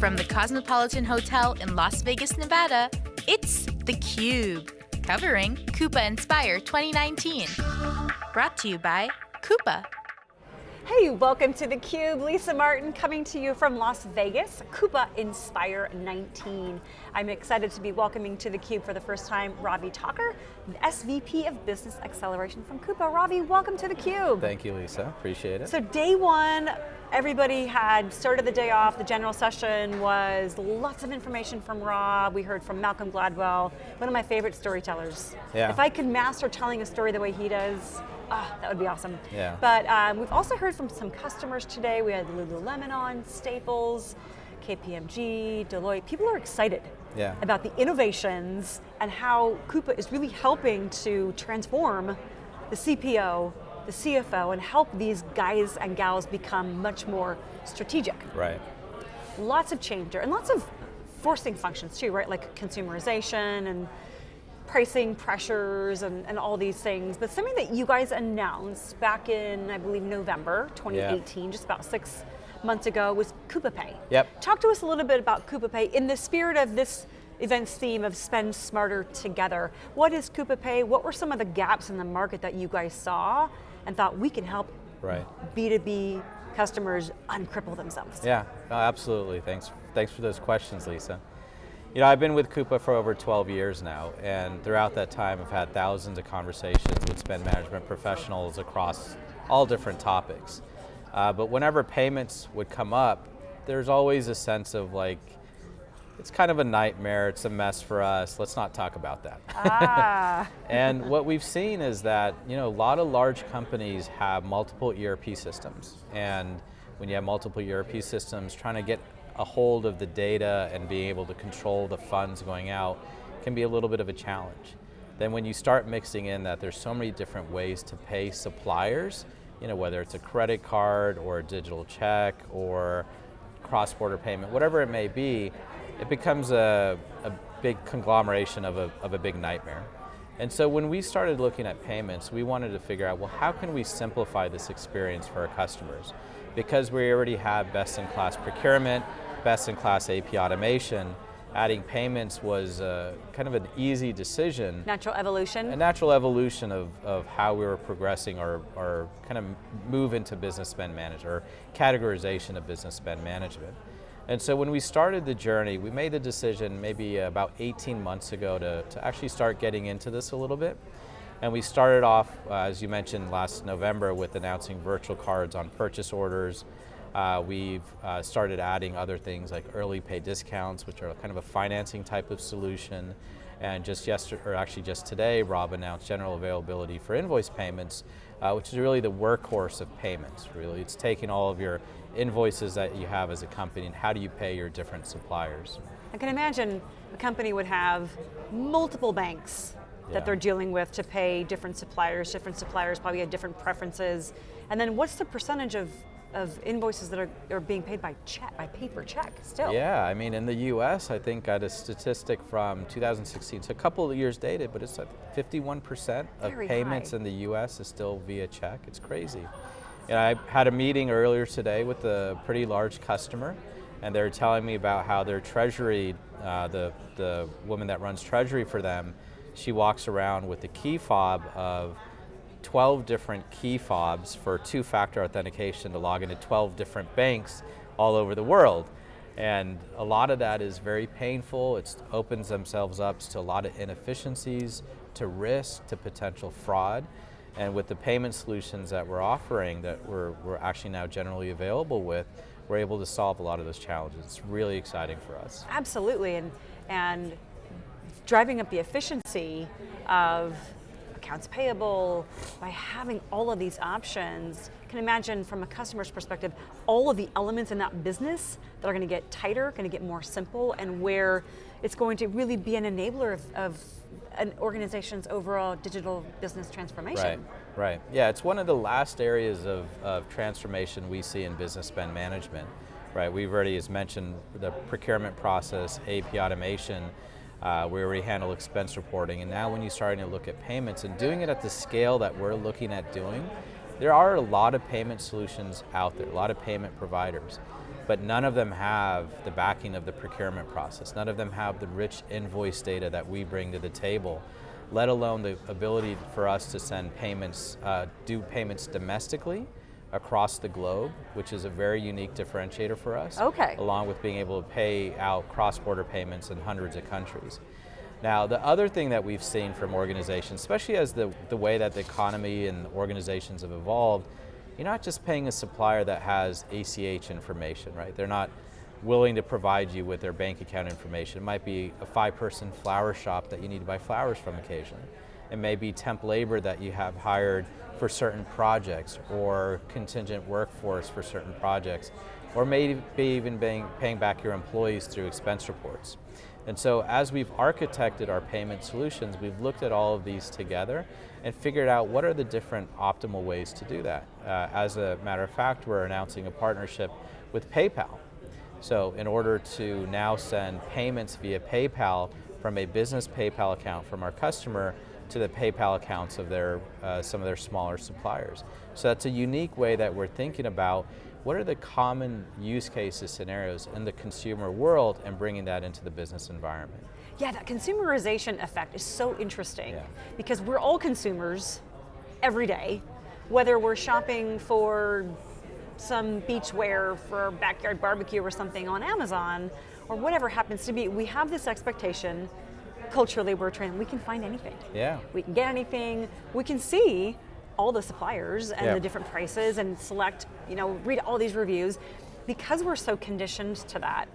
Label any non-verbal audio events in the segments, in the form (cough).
From the Cosmopolitan Hotel in Las Vegas, Nevada, it's theCUBE, covering Coupa Inspire 2019. Brought to you by Coupa. Hey, welcome to theCUBE. Lisa Martin coming to you from Las Vegas, Coupa Inspire 19. I'm excited to be welcoming to theCUBE for the first time Ravi Thakur, SVP of Business Acceleration from Coupa. Ravi, welcome to theCUBE. Thank you, Lisa, appreciate it. So day one, everybody had started the day off, the general session was lots of information from Rob, we heard from Malcolm Gladwell, one of my favorite storytellers. Yeah. If I could master telling a story the way he does, Ah, that would be awesome. Yeah. But um, we've also heard from some customers today. We had Lululemon on, Staples, KPMG, Deloitte. People are excited yeah. about the innovations and how Coupa is really helping to transform the CPO, the CFO, and help these guys and gals become much more strategic. Right. Lots of change there, and lots of forcing functions too, right? Like consumerization and pricing pressures and, and all these things, but something that you guys announced back in, I believe, November 2018, yeah. just about six months ago, was Coupa Pay. Yep. Talk to us a little bit about Coupa Pay in the spirit of this event's theme of spend smarter together. What is Coupa Pay? What were some of the gaps in the market that you guys saw and thought we can help right. B2B customers uncripple themselves? Yeah, absolutely. Thanks, thanks for those questions, Lisa. You know, I've been with Coupa for over 12 years now, and throughout that time I've had thousands of conversations with spend management professionals across all different topics. Uh, but whenever payments would come up, there's always a sense of like, it's kind of a nightmare, it's a mess for us, let's not talk about that. Ah. (laughs) and what we've seen is that, you know, a lot of large companies have multiple ERP systems, and when you have multiple ERP systems, trying to get a hold of the data and being able to control the funds going out can be a little bit of a challenge. Then when you start mixing in that there's so many different ways to pay suppliers, you know, whether it's a credit card or a digital check or cross-border payment, whatever it may be, it becomes a, a big conglomeration of a, of a big nightmare. And so when we started looking at payments, we wanted to figure out, well, how can we simplify this experience for our customers? Because we already have best-in-class procurement, best-in-class AP automation, adding payments was uh, kind of an easy decision. Natural evolution? A natural evolution of, of how we were progressing our, or kind of move into business spend management, or categorization of business spend management. And so when we started the journey, we made the decision maybe about 18 months ago to, to actually start getting into this a little bit. And we started off, uh, as you mentioned last November, with announcing virtual cards on purchase orders, uh, we've uh, started adding other things like early pay discounts, which are kind of a financing type of solution. And just yesterday, or actually just today, Rob announced general availability for invoice payments, uh, which is really the workhorse of payments, really. It's taking all of your invoices that you have as a company and how do you pay your different suppliers. I can imagine a company would have multiple banks that yeah. they're dealing with to pay different suppliers. Different suppliers probably have different preferences. And then what's the percentage of of invoices that are, are being paid by check, by paper check still. Yeah, I mean in the US, I think got a statistic from 2016, it's a couple of years dated, but it's like 51% of Very payments high. in the US is still via check, it's crazy. And I had a meeting earlier today with a pretty large customer, and they're telling me about how their treasury, uh, the, the woman that runs treasury for them, she walks around with the key fob of 12 different key fobs for two-factor authentication to log into 12 different banks all over the world. And a lot of that is very painful. It opens themselves up to a lot of inefficiencies, to risk, to potential fraud. And with the payment solutions that we're offering that we're, we're actually now generally available with, we're able to solve a lot of those challenges. It's really exciting for us. Absolutely, and, and driving up the efficiency of accounts payable, by having all of these options, you can imagine from a customer's perspective, all of the elements in that business that are going to get tighter, going to get more simple, and where it's going to really be an enabler of, of an organization's overall digital business transformation. Right, right. Yeah, it's one of the last areas of, of transformation we see in business spend management. Right, we've already, as mentioned, the procurement process, AP automation, uh, we already handle expense reporting, and now when you're starting to look at payments and doing it at the scale that we're looking at doing, there are a lot of payment solutions out there, a lot of payment providers. but none of them have the backing of the procurement process. None of them have the rich invoice data that we bring to the table, let alone the ability for us to send payments, uh, do payments domestically across the globe, which is a very unique differentiator for us. Okay. Along with being able to pay out cross-border payments in hundreds of countries. Now, the other thing that we've seen from organizations, especially as the, the way that the economy and organizations have evolved, you're not just paying a supplier that has ACH information, right? They're not willing to provide you with their bank account information. It might be a five-person flower shop that you need to buy flowers from occasionally. It may be temp labor that you have hired for certain projects or contingent workforce for certain projects, or maybe even paying, paying back your employees through expense reports. And so as we've architected our payment solutions, we've looked at all of these together and figured out what are the different optimal ways to do that. Uh, as a matter of fact, we're announcing a partnership with PayPal. So in order to now send payments via PayPal from a business PayPal account from our customer to the PayPal accounts of their, uh, some of their smaller suppliers. So that's a unique way that we're thinking about what are the common use cases, scenarios in the consumer world and bringing that into the business environment. Yeah, that consumerization effect is so interesting Yeah. because we're all consumers every day, whether we're shopping for some beachwear for backyard barbecue or something on Amazon or whatever happens to be, we have this expectation culturally we're trained, we can find anything. Yeah. We can get anything, we can see all the suppliers and Yeah. the different prices and select, you know, read all these reviews. Because we're so conditioned to that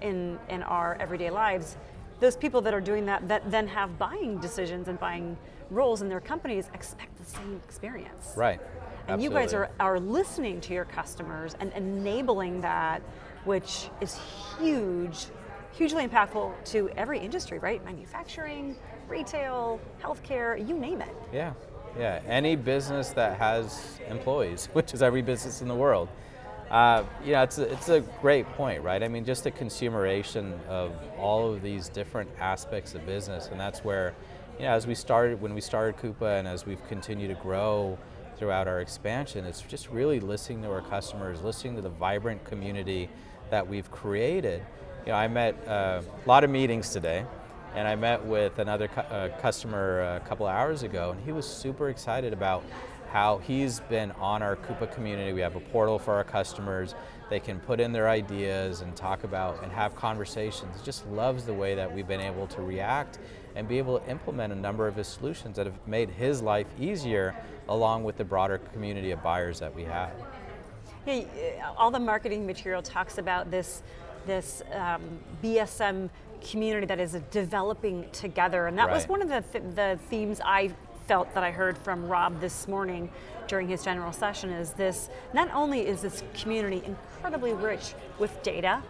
in, in our everyday lives, those people that are doing that, that then have buying decisions and buying roles in their companies expect the same experience. Right. And you guys are, are listening to your customers and enabling that, which is huge, hugely impactful to every industry, right? Manufacturing, retail, healthcare, you name it. Yeah, yeah. Any business that has employees, (laughs) which is every business in the world. Uh, yeah, it's a, it's a great point, right? I mean, just the consumeration of all of these different aspects of business, and that's where, you know, as we started, when we started Coupa, and as we've continued to grow throughout our expansion, it's just really listening to our customers, listening to the vibrant community that we've created. You know, I met uh, a lot of meetings today, and I met with another cu- uh, customer a couple hours ago, and he was super excited about how he's been on our Coupa community. We have a portal for our customers. They can put in their ideas and talk about and have conversations. Just loves the way that we've been able to react and be able to implement a number of his solutions that have made his life easier along with the broader community of buyers that we have. Yeah, all the marketing material talks about this, this um, BSM community that is developing together, and that was one of the, th- the themes I felt that I heard from Rob this morning during his general session. Is this not only is this community incredibly rich with data.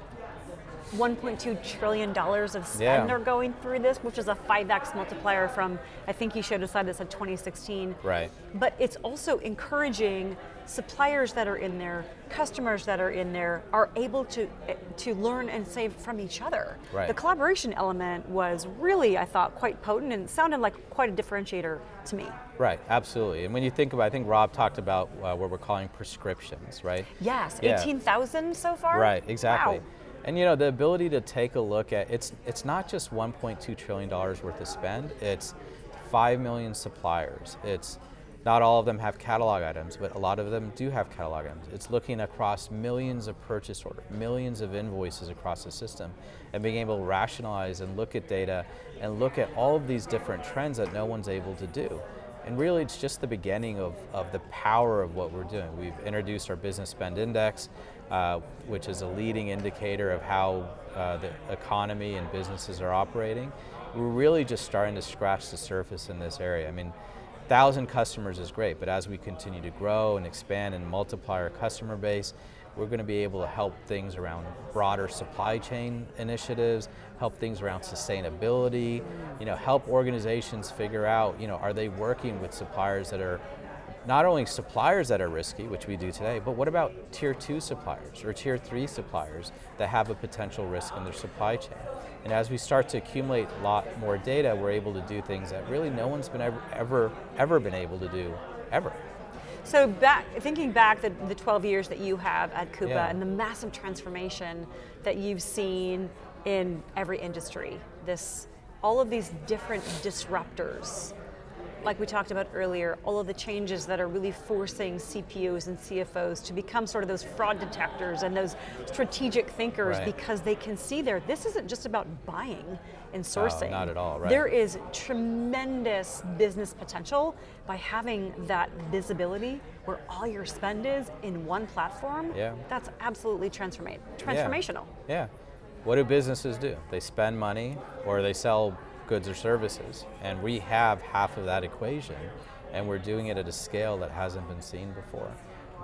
1.2 trillion dollars of spend Yeah. are going through this, which is a 5x multiplier from I think he showed a slide that said 2016 Right. but it's also encouraging suppliers that are in there, customers that are in there, are able to to learn and save from each other. Right. The collaboration element was really, I thought, quite potent and sounded like quite a differentiator to me. Right, absolutely. And when you think about, I think Rob talked about uh, what we're calling prescriptions, right? Yes, Yeah. 18,000 so far. Right, exactly. Wow. And you know, the ability to take a look at it's it's not just 1.2 trillion dollars worth of spend. It's 5 million suppliers. It's not all of them have catalog items, but a lot of them do have catalog items. It's looking across millions of purchase orders, millions of invoices across the system, and being able to rationalize and look at data and look at all of these different trends that no one's able to do. And really, it's just the beginning of, of the power of what we're doing. We've introduced our business spend index, uh, which is a leading indicator of how uh, the economy and businesses are operating. We're really just starting to scratch the surface in this area. I mean, thousand customers is great, but as we continue to grow and expand and multiply our customer base, we're going to be able to help things around broader supply chain initiatives, help things around sustainability, you know, help organizations figure out, you know, are they working with suppliers that are not only suppliers that are risky, which we do today, but what about tier two suppliers or tier three suppliers that have a potential risk in their supply chain? And as we start to accumulate a lot more data, we're able to do things that really no one's been ever, ever, ever been able to do, ever. So back, thinking back the, the 12 years that you have at Coupa Yeah. and the massive transformation that you've seen in every industry, this, all of these different disruptors, like we talked about earlier, all of the changes that are really forcing CPOs and CFOs to become sort of those fraud detectors and those strategic thinkers Right. because they can see there, this isn't just about buying and sourcing. not at all, right. There is tremendous business potential by having that visibility where all your spend is in one platform. Yeah. That's absolutely transforma- Yeah. transformational. Yeah. What do businesses do? They spend money or they sell goods or services. And we have half of that equation and we're doing it at a scale that hasn't been seen before.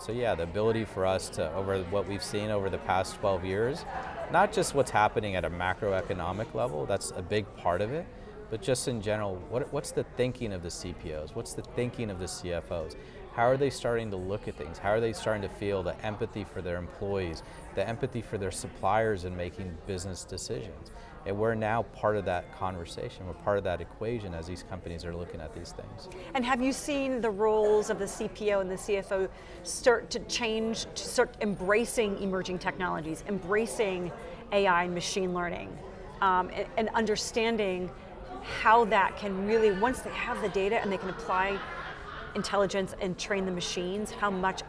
So yeah, the ability for us to, over what we've seen over the past 12 years, not just what's happening at a macroeconomic level, that's a big part of it, but just in general, what, what's the thinking of the CPOs? What's the thinking of the CFOs? How are they starting to look at things? How are they starting to feel the empathy for their employees, the empathy for their suppliers in making business decisions? And we're now part of that conversation. We're part of that equation as these companies are looking at these things. And have you seen the roles of the CPO and the CFO start to change, to start embracing emerging technologies, embracing AI and machine learning, um, and, and understanding how that can really, once they have the data and they can apply intelligence and train the machines, how much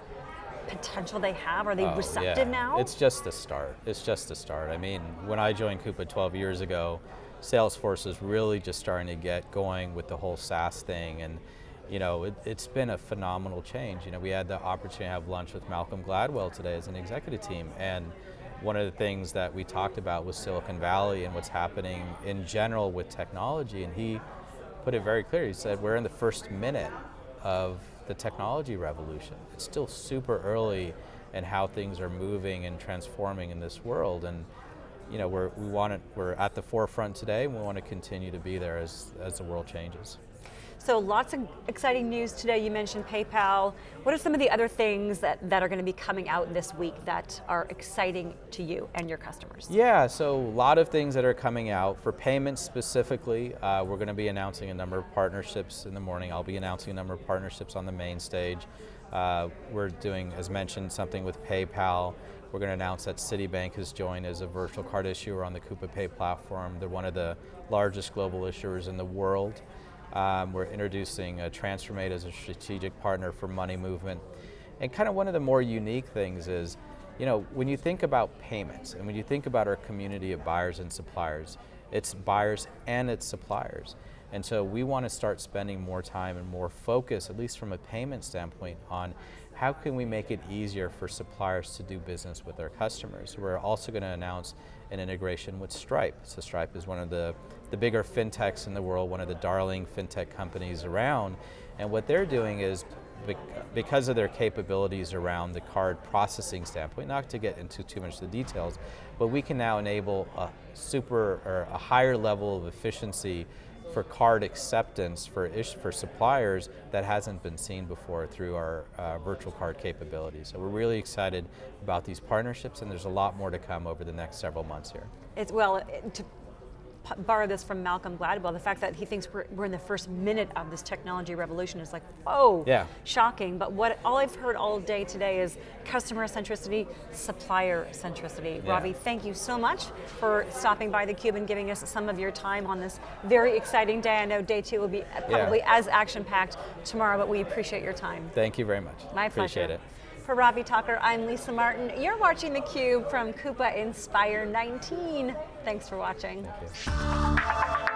potential they have? Are they Oh, receptive yeah. now? It's just the start. It's just the start. I mean, when I joined Coupa 12 years ago, Salesforce is really just starting to get going with the whole SaaS thing, and you know, it, it's been a phenomenal change. You know, we had the opportunity to have lunch with Malcolm Gladwell today as an executive team, and one of the things that we talked about was Silicon Valley and what's happening in general with technology, and he put it very clear. He said, we're in the first minute of the technology revolution. It's still super early in how things are moving and transforming in this world. And you know, we're, we want to, we're at the forefront today and we want to continue to be there as, as the world changes. So lots of exciting news today. You mentioned PayPal. What are some of the other things that, that are going to be coming out this week that are exciting to you and your customers? Yeah, so a lot of things that are coming out. For payments specifically, uh, we're going to be announcing a number of partnerships in the morning. I'll be announcing a number of partnerships on the main stage. Uh, we're doing, as mentioned, something with PayPal. We're going to announce that Citibank has joined as a virtual card issuer on the Coupa Pay platform. They're one of the largest global issuers in the world. Um, we're introducing uh, TransferMate as a strategic partner for money movement. And kind of one of the more unique things is, you know, when you think about payments and when you think about our community of buyers and suppliers, it's buyers and it's suppliers. And so we want to start spending more time and more focus, at least from a payment standpoint, on how can we make it easier for suppliers to do business with their customers. We're also going to announce an integration with Stripe. So Stripe is one of the, the bigger fintechs in the world, one of the darling fintech companies around. And what they're doing is because of their capabilities around the card processing standpoint, not to get into too much of the details, but we can now enable a super or a higher level of efficiency for card acceptance for ish, for suppliers that hasn't been seen before through our uh, virtual card capabilities. So we're really excited about these partnerships, and there's a lot more to come over the next several months here. It's, well, to borrow this from Malcolm Gladwell, the fact that he thinks we're, we're in the first minute of this technology revolution is like, whoa, Yeah. shocking. But what all I've heard all day today is customer centricity, supplier centricity. Yeah. Ravi, thank you so much for stopping by theCUBE and giving us some of your time on this very exciting day. I know day two will be probably as action-packed tomorrow, but we appreciate your time. Thank you very much. My Appreciate pleasure. it. For Ravi Thakur, I'm Lisa Martin. You're watching theCUBE from Coupa Inspire 19. Thanks for watching. Thank.